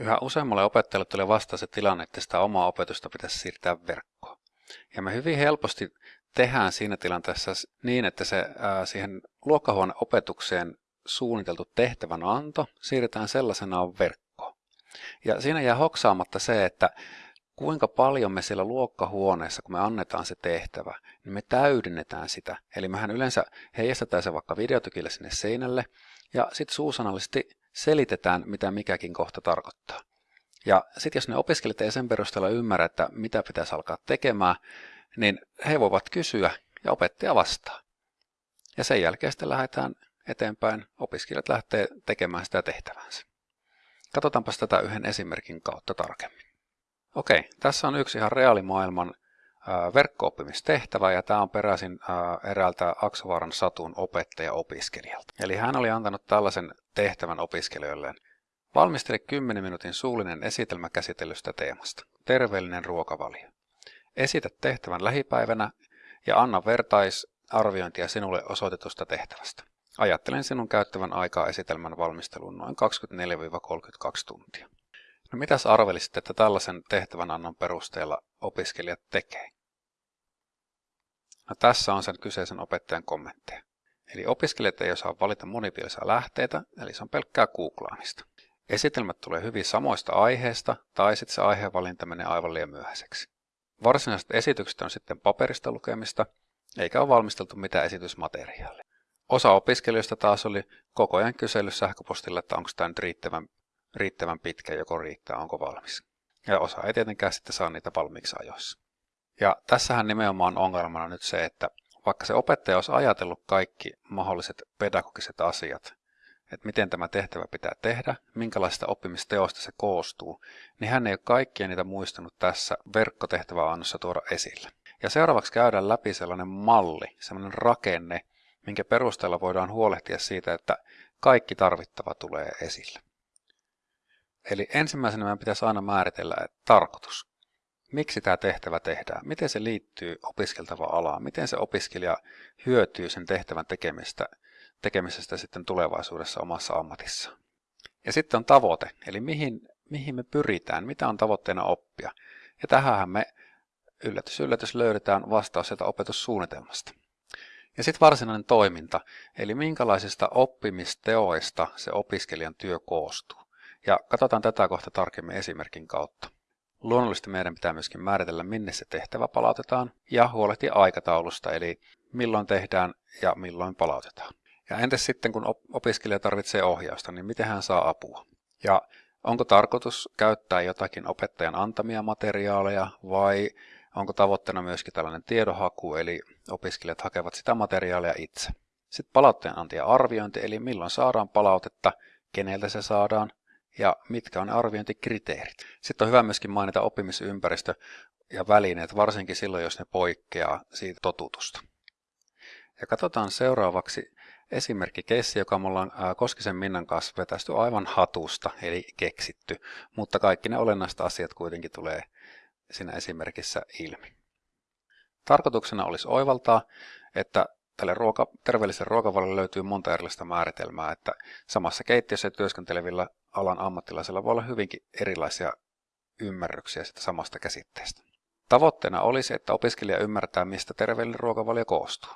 Yhä useammalle opettajalle tulee vastaan se tilanne, että sitä omaa opetusta pitäisi siirtää verkkoon. Ja me hyvin helposti tehdään siinä tilanteessa niin, että se ää, siihen luokkahuoneen opetukseen suunniteltu tehtävän anto siirretään sellaisenaan verkkoon. Ja siinä jää hoksaamatta se, että kuinka paljon me siellä luokkahuoneessa, kun me annetaan se tehtävä, niin me täydennetään sitä. Eli mehän yleensä heijastetaan se vaikka videotykille sinne seinälle, ja sitten suusanallisesti selitetään, mitä mikäkin kohta tarkoittaa. Ja sitten jos ne opiskelijat ei sen perusteella ymmärrä, että mitä pitäisi alkaa tekemään, niin he voivat kysyä ja opettaja vastaa. Ja sen jälkeen sitten lähdetään eteenpäin, opiskelijat lähtee tekemään sitä tehtävänsä. Katsotaanpa tätä yhden esimerkin kautta tarkemmin. Okei, tässä on yksi ihan reaalimaailman verkko-oppimistehtävä ja tämä on peräisin eräältä Aksovaaran Satun opettaja-opiskelijalta. Eli hän oli antanut tällaisen tehtävän opiskelijoilleen. Valmistele 10 minuutin suullinen esitelmä käsitellystä teemasta. Terveellinen ruokavalio. Esitä tehtävän lähipäivänä ja anna vertaisarviointia sinulle osoitetusta tehtävästä. Ajattelen sinun käyttävän aikaa esitelmän valmisteluun noin 24-32 tuntia. No mitäs arvelisit, että tällaisen tehtävän annon perusteella opiskelijat tekee? No tässä on sen kyseisen opettajan kommentteja. Eli opiskelijat ei osaa valita monipielisiä lähteitä, eli se on pelkkää googlaamista. Esitelmät tulee hyvin samoista aiheista, tai sitten se aiheenvalinta menee aivan liian myöhäiseksi. Varsinaiset esitykset on sitten paperista lukemista, eikä ole valmisteltu mitään esitysmateriaalia. Osa opiskelijoista taas oli koko ajan kysellyt sähköpostilla, että onko tämä nyt riittävän, riittävän pitkä, joko riittää, onko valmis. Ja osa ei tietenkään sitten saa niitä valmiiksi ajoissa. Ja tässähän nimenomaan ongelmana nyt se, että vaikka se opettaja olisi ajatellut kaikki mahdolliset pedagogiset asiat, että miten tämä tehtävä pitää tehdä, minkälaista oppimisteosta se koostuu, niin hän ei ole kaikkia niitä muistanut tässä verkkotehtäväannossa tuoda esille. Ja seuraavaksi käydään läpi sellainen malli, sellainen rakenne, minkä perusteella voidaan huolehtia siitä, että kaikki tarvittava tulee esille. Eli ensimmäisenä meidän pitäisi aina määritellä tarkoitus. Miksi tämä tehtävä tehdään? Miten se liittyy opiskeltavaan alaan? Miten se opiskelija hyötyy sen tehtävän tekemistä, tekemisestä sitten tulevaisuudessa omassa ammatissaan? Ja sitten on tavoite, eli mihin, mihin me pyritään, mitä on tavoitteena oppia. Ja tähän me yllätys yllätys löydetään vastaus sieltä opetussuunnitelmasta. Ja sitten varsinainen toiminta, eli minkälaisista oppimisteoista se opiskelijan työ koostuu. Ja katsotaan tätä kohta tarkemmin esimerkin kautta. Luonnollisesti meidän pitää myöskin määritellä, minne se tehtävä palautetaan ja huolehtia aikataulusta, eli milloin tehdään ja milloin palautetaan. Ja entäs sitten, kun opiskelija tarvitsee ohjausta, niin miten hän saa apua? Ja onko tarkoitus käyttää jotakin opettajan antamia materiaaleja vai onko tavoitteena myöskin tällainen tiedonhaku, eli opiskelijat hakevat sitä materiaalia itse. Sitten palautteen anti ja arviointi, eli milloin saadaan palautetta, keneltä se saadaan ja mitkä on arviointikriteerit. Sitten on hyvä myöskin mainita oppimisympäristö ja välineet, varsinkin silloin, jos ne poikkeaa siitä totutusta. Ja katsotaan seuraavaksi esimerkki keissi, joka me ollaan Koskisen Minnan kanssa vetästy aivan hatusta, eli keksitty, mutta kaikki ne olennaiset asiat kuitenkin tulee siinä esimerkissä ilmi. Tarkoituksena olisi oivaltaa, että tälle ruoka, terveelliselle ruokavaliolle löytyy monta erilaista määritelmää, että samassa keittiössä työskentelevillä alan ammattilaisilla voi olla hyvinkin erilaisia ymmärryksiä sitä samasta käsitteestä. Tavoitteena olisi, että opiskelija ymmärtää, mistä terveellinen ruokavalio koostuu.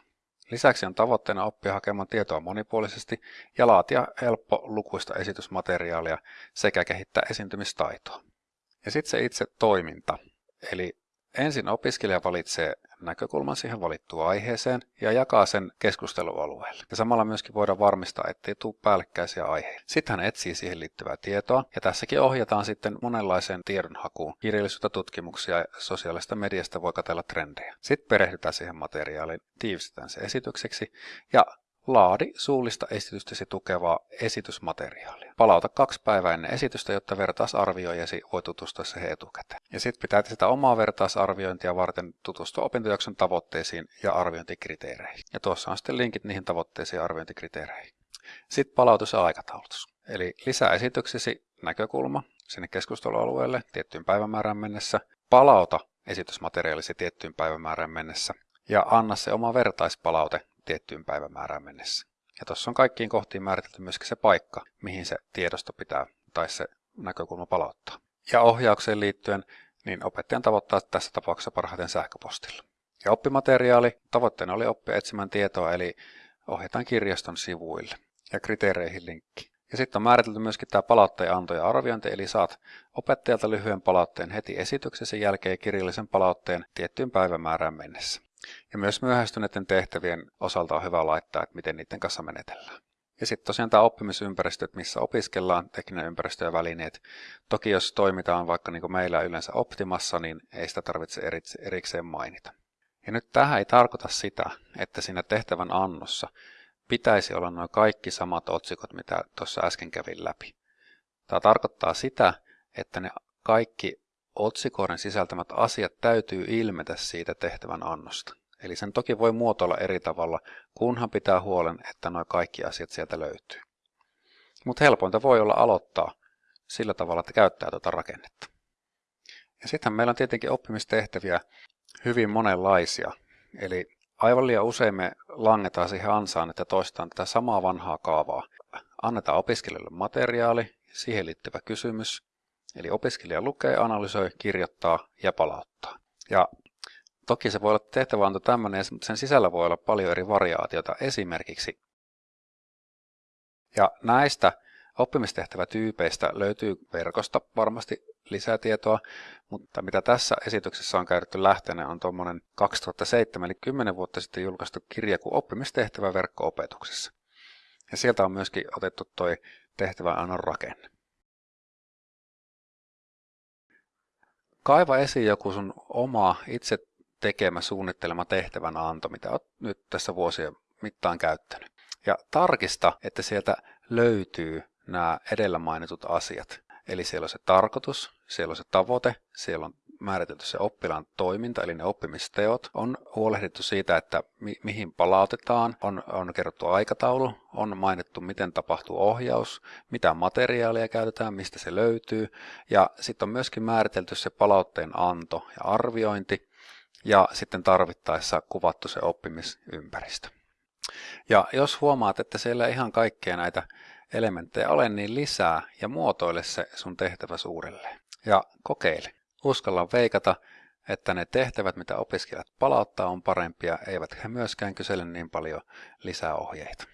Lisäksi on tavoitteena oppia hakemaan tietoa monipuolisesti ja laatia helppo lukuista esitysmateriaalia sekä kehittää esiintymistaitoa. Ja sitten se itse toiminta, eli ensin opiskelija valitsee näkökulman siihen valittuun aiheeseen ja jakaa sen keskustelualueelle. Ja samalla myöskin voidaan varmistaa, ettei tule päällekkäisiä aiheita. Sitten hän etsii siihen liittyvää tietoa ja tässäkin ohjataan sitten monenlaiseen tiedonhakuun. Kirjallisuutta, tutkimuksia ja sosiaalista mediasta voi katella trendejä. Sitten perehdytään siihen materiaaliin, tiivistetään se esitykseksi ja Laadi suullista esitystäsi tukevaa esitysmateriaalia. Palauta kaksi päivää ennen esitystä, jotta vertaisarvioijasi voi tutustua siihen etukäteen. Ja sitten pitää sitä omaa vertaisarviointia varten tutustua opintojakson tavoitteisiin ja arviointikriteereihin. Ja tuossa on sitten linkit niihin tavoitteisiin ja arviointikriteereihin. Sitten palautus ja aikataulutus. Eli lisää esityksesi näkökulma sinne keskustelualueelle tiettyyn päivämäärään mennessä. Palauta esitysmateriaalisi tiettyyn päivämäärään mennessä ja anna se oma vertaispalaute tiettyyn päivämäärään mennessä. Ja tuossa on kaikkiin kohtiin määritelty myöskin se paikka, mihin se tiedosto pitää tai se näkökulma palauttaa. Ja ohjaukseen liittyen, niin opettajan tavoittaa tässä tapauksessa parhaiten sähköpostilla. Ja oppimateriaali, tavoitteena oli oppia etsimään tietoa, eli ohjataan kirjaston sivuille ja kriteereihin linkki. Ja sitten on määritelty myöskin tämä palautteen anto ja arviointi, eli saat opettajalta lyhyen palautteen heti esityksesi jälkeen kirjallisen palautteen tiettyyn päivämäärään mennessä. Ja myös myöhästyneiden tehtävien osalta on hyvä laittaa, että miten niiden kanssa menetellään. Ja sitten tosiaan tämä oppimisympäristö, missä opiskellaan, tekninen ympäristö ja välineet. Toki jos toimitaan vaikka niin kuin meillä yleensä Optimassa, niin ei sitä tarvitse erikseen mainita. Ja nyt tähän ei tarkoita sitä, että siinä tehtävän annossa pitäisi olla noin kaikki samat otsikot, mitä tuossa äsken kävin läpi. Tämä tarkoittaa sitä, että ne kaikki otsikoiden sisältämät asiat täytyy ilmetä siitä tehtävän annosta. Eli sen toki voi muotoilla eri tavalla, kunhan pitää huolen, että nuo kaikki asiat sieltä löytyy. Mutta helpointa voi olla aloittaa sillä tavalla, että käyttää tuota rakennetta. Ja sitten meillä on tietenkin oppimistehtäviä hyvin monenlaisia. Eli aivan liian usein me langetaan siihen ansaan, että toistaan tätä samaa vanhaa kaavaa. Annetaan opiskelijalle materiaali, siihen liittyvä kysymys, eli opiskelija lukee, analysoi, kirjoittaa ja palauttaa. Ja toki se voi olla tehtäväanto tämmöinen, mutta sen sisällä voi olla paljon eri variaatiota. Esimerkiksi ja näistä oppimistehtävätyypeistä löytyy verkosta varmasti lisätietoa, mutta mitä tässä esityksessä on käytetty lähteenä on tuommoinen 2007 eli 10 vuotta sitten julkaistu kirja kuin oppimistehtävä verkko-opetuksessa. Ja sieltä on myöskin otettu toi tehtävän annon rakenne. Kaiva esiin joku sun oma itse tekemä suunnittelema tehtävän anto, mitä olet nyt tässä vuosien mittaan käyttänyt. Ja tarkista, että sieltä löytyy nämä edellä mainitut asiat. Eli siellä on se tarkoitus, siellä on se tavoite, siellä on määritelty se oppilaan toiminta, eli ne oppimisteot. On huolehdittu siitä, että mi- mihin palautetaan, on, on kerrottu aikataulu, on mainittu, miten tapahtuu ohjaus, mitä materiaalia käytetään, mistä se löytyy. Ja sitten on myöskin määritelty se palautteen anto ja arviointi, ja sitten tarvittaessa kuvattu se oppimisympäristö. Ja jos huomaat, että siellä ihan kaikkea näitä elementtejä ole, niin lisää ja muotoile se sun tehtävä uudelleen. Ja kokeile. Uskalla veikata, että ne tehtävät, mitä opiskelijat palauttaa, on parempia, eivät he myöskään kysele niin paljon lisää ohjeita.